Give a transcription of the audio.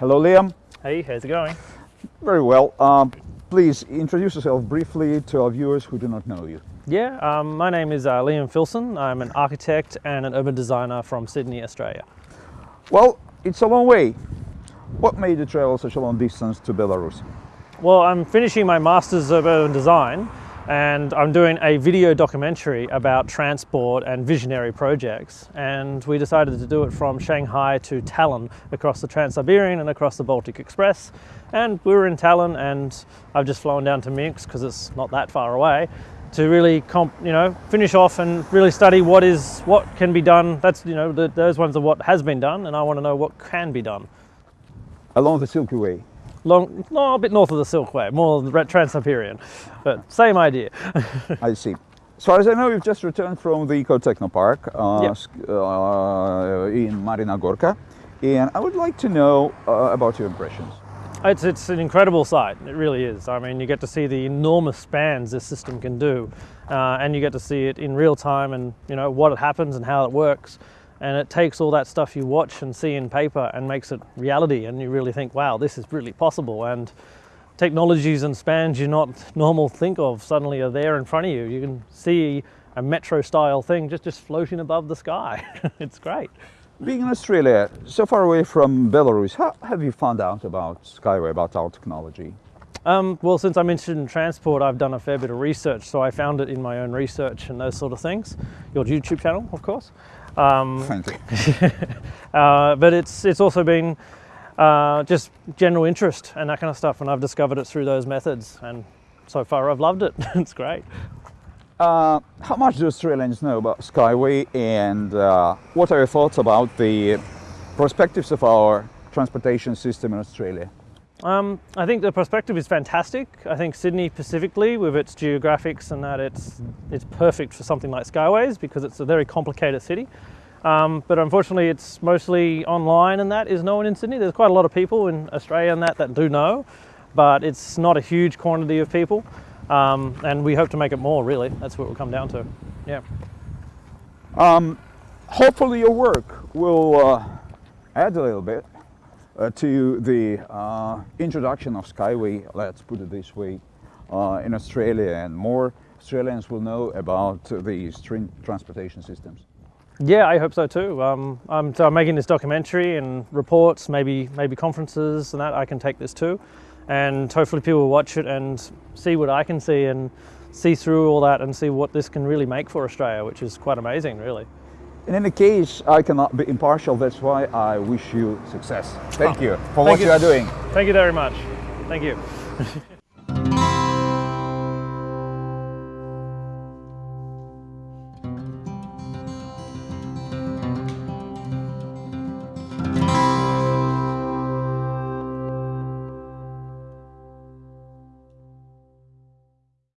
Hello, Liam. Hey, how's it going? Very well. Um, please introduce yourself briefly to our viewers who do not know you. Yeah, um, my name is uh, Liam Filson. I'm an architect and an urban designer from Sydney, Australia. Well, it's a long way. What made you travel such a long distance to Belarus? Well, I'm finishing my Masters of Urban Design and I'm doing a video documentary about transport and visionary projects. And we decided to do it from Shanghai to Tallinn across the Trans-Siberian and across the Baltic Express. And we were in Tallinn and I've just flown down to Minsk because it's not that far away to really comp, you know finish off and really study what is what can be done that's you know the, those ones are what has been done and I want to know what can be done Along the Silky Way. Long no a bit north of the Silkway more the Trans-Siberian but same idea I see. As far as I know, you've just returned from the Eco Techno Park uh, Yep. uh, in Marina Gorka, and I would like to know uh, about your impressions. It's, it's an incredible sight, it really is. I mean, you get to see the enormous spans this system can do, uh, and you get to see it in real time and, you know, what happens and how it works. And it takes all that stuff you watch and see in paper and makes it reality, and you really think, wow, this is really possible. And technologies and spans you're not normal think of suddenly are there in front of you. You can see a metro style thing just, just floating above the sky. it's great. Being in Australia, so far away from Belarus, how have you found out about Skyway, about our technology? Um, well, since I'm interested in transport, I've done a fair bit of research, so I found it in my own research and those sort of things. Your YouTube channel, of course. Um, Thank you. uh, but it's it's also been uh, just general interest and that kind of stuff, and I've discovered it through those methods. And so far, I've loved it. it's great. Uh, how much do Australians know about Skyway, and uh, what are your thoughts about the perspectives of our transportation system in Australia? Um, I think the perspective is fantastic. I think Sydney specifically, with its geographics and that, it's it's perfect for something like Skyways because it's a very complicated city. Um, but unfortunately, it's mostly online, and that is known in Sydney. There's quite a lot of people in Australia and that that do know, but it's not a huge quantity of people. Um, and we hope to make it more. Really, that's what it will come down to. Yeah. Um, hopefully, your work will uh, add a little bit to the uh, introduction of Skyway, let's put it this way, uh, in Australia, and more Australians will know about these trin- transportation systems. Yeah, I hope so too. Um, I'm, so I'm making this documentary and reports, maybe maybe conferences and that. I can take this too, and hopefully people will watch it and see what I can see and see through all that and see what this can really make for Australia, which is quite amazing, really. In any case, I cannot be impartial. That's why I wish you success. Thank you for what you you. are doing. Thank you very much. Thank you.